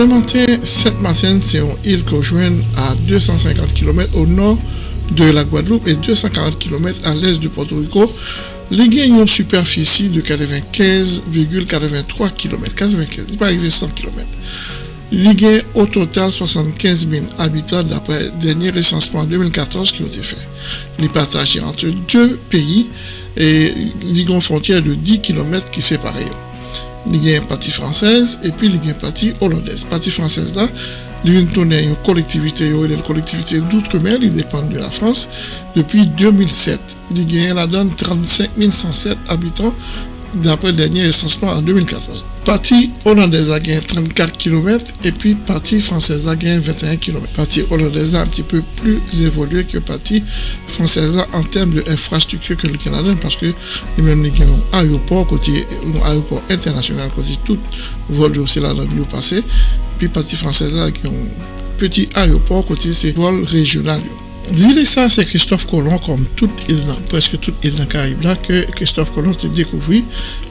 Saint-Martin, Saint-Martin, c'est une île qu'on joint à 250 km au nord de la Guadeloupe et 240 km à l'est de Porto Rico. Les ont une superficie de 95,83 km. 95, il pas arrivé 100 km. Il y au total 75 000 habitants d'après le dernier recensement 2014 qui a été fait. Il est partagé entre deux pays et il y a une frontière de 10 km qui sépare. Il y a une partie française et puis il y a une partie hollandaise. La partie française là, y a une collectivité, une collectivité d'outre-mer, il dépend de la France, depuis 2007. Il y a donne 35 107 habitants d'après le dernier recensement en 2014. Partie hollandaise a gagné 34 km et puis partie française a gagné 21 km. Partie hollandaise a un petit peu plus évolué que partie française en termes d'infrastructure que le Canada parce que même les un aéroport côté aéroport international côté tout vol de là dans le passé puis partie française a un petit aéroport côté c'est vol régional. Dire ça, c'est Christophe Colomb, comme presque toute île dans Caraïbes là, que Christophe Colomb s'est découvert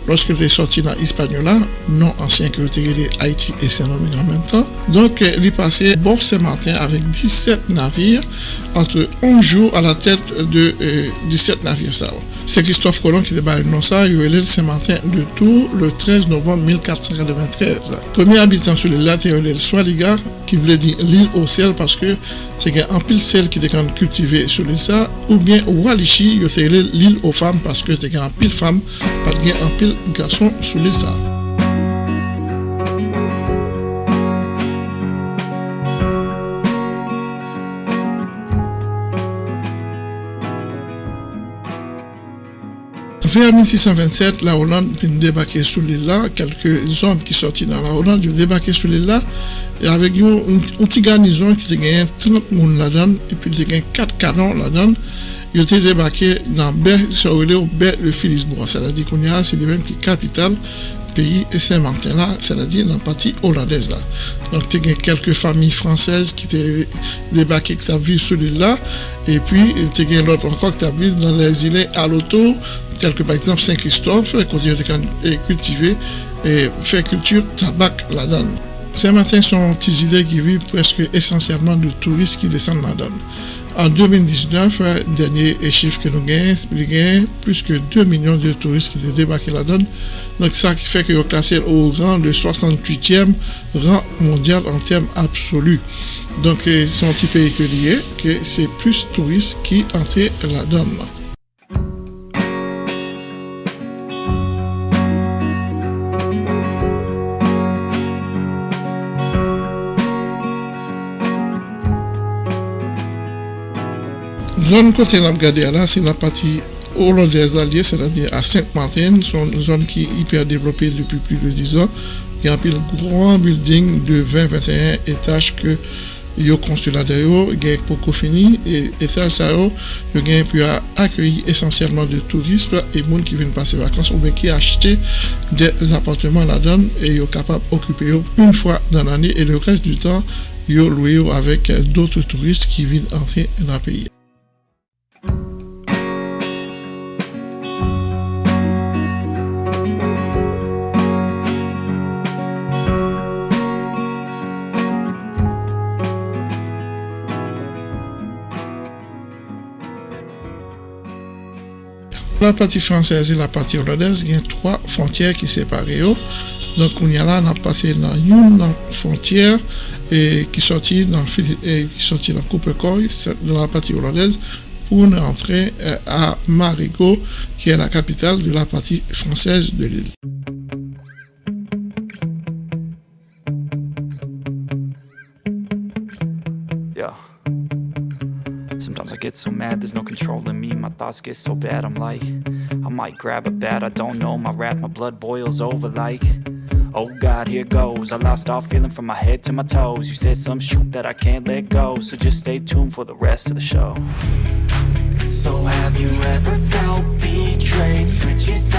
lorsque il est sorti dans l'Hispaniola, non ancien que était Haïti et Saint-Domingue en même temps. Donc, il est passé bord Saint-Martin avec 17 navires entre 11 jours à la tête de 17 euh, navires. C'est Christophe Colomb qui débarque dans ça, il est Saint-Martin de Tours le 13 novembre 1493. Premier habitant sur l'île là, le Swaliga, qui voulait dire l'île au ciel parce que c'est un pile sel qui était cultivé sur l'île ça, ou bien Walichi, c'est l'île aux femmes parce que c'est un pile femme, pat gen anpil gason sou li sa. Vers 1627, la Hollande vin debake sou li la, kelke zom ki sorti nan la Hollande yon debake sou li la, e avek yon onti garnizon ki te genyen 30 moun la don, epi te genyen 4 kanon la don, Ils ont débarqué dans Ber, sur le Ber de Philisbois. C'est-à-dire qu'on a, c'est le même qui capitale pays Saint-Martin là, c'est-à-dire dans la partie hollandaise là. Donc il y a quelques familles françaises qui étaient débarquées, qui savent vivre sur l'île là. Et puis il y a l'autre encore qui vivre dans les îles à l'auto, tel que par exemple Saint-Christophe, qui a cultivé et fait culture tabac là-dedans. Saint-Martin sont des îles qui vivent presque essentiellement de touristes qui descendent là-dedans. En 2019, dernier chiffre que nous gagnons, plus que 2 millions de touristes qui ont débarqué là-dedans. Donc ça qui fait qu'ils ont classé au rang de 68e rang mondial en termes absolus. Donc c'est un petit pays que c'est plus touristes qui entrent là-dedans. Zone côté n'a là, c'est la partie hollandaise alliée, c'est-à-dire à Sainte-Martin, une zone qui est hyper développée depuis plus de 10 ans. Y a un grand building de 20-21 étages que yo il y a beaucoup fini et, et ça ça yo gain pu accueillir essentiellement de touristes et monde qui viennent passer vacances ou bien qui acheter des appartements là-dedans et yo capable d'occuper une fois dans l'année et le reste du temps yo loué avec d'autres touristes qui viennent entrer dans le pays. La partie française et la partie hollandaise, il y a trois frontières qui séparent. Donc, on y a là, on a passé dans une frontière et qui sortit dans, et qui sortit dans dans la partie hollandaise, pour entrer euh, à Marigot, qui est la capitale de la partie française de l'île. Sometimes I get so mad, there's no controlling me. My thoughts get so bad, I'm like I might grab a bat, I don't know. My wrath, my blood boils over like Oh God, here goes. I lost all feeling from my head to my toes. You said some shit that I can't let go So just stay tuned for the rest of the show. So have you ever felt betrayed? Switches how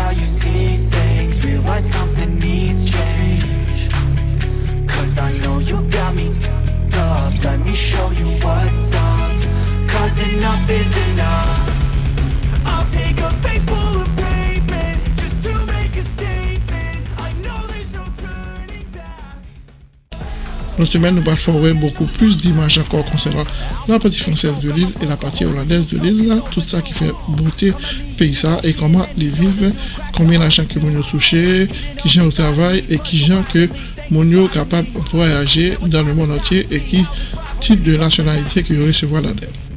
cette semaine, nous parlerons beaucoup plus d'images encore concernant la partie française de l'île et la partie hollandaise de l'île. Tout ça qui fait beauté pays ça et comment les vivent, combien d'argent que nous touché, qui gens au travail et qui gens que mon capable de voyager dans le monde entier et qui type de nationalité que recevoir là-dedans.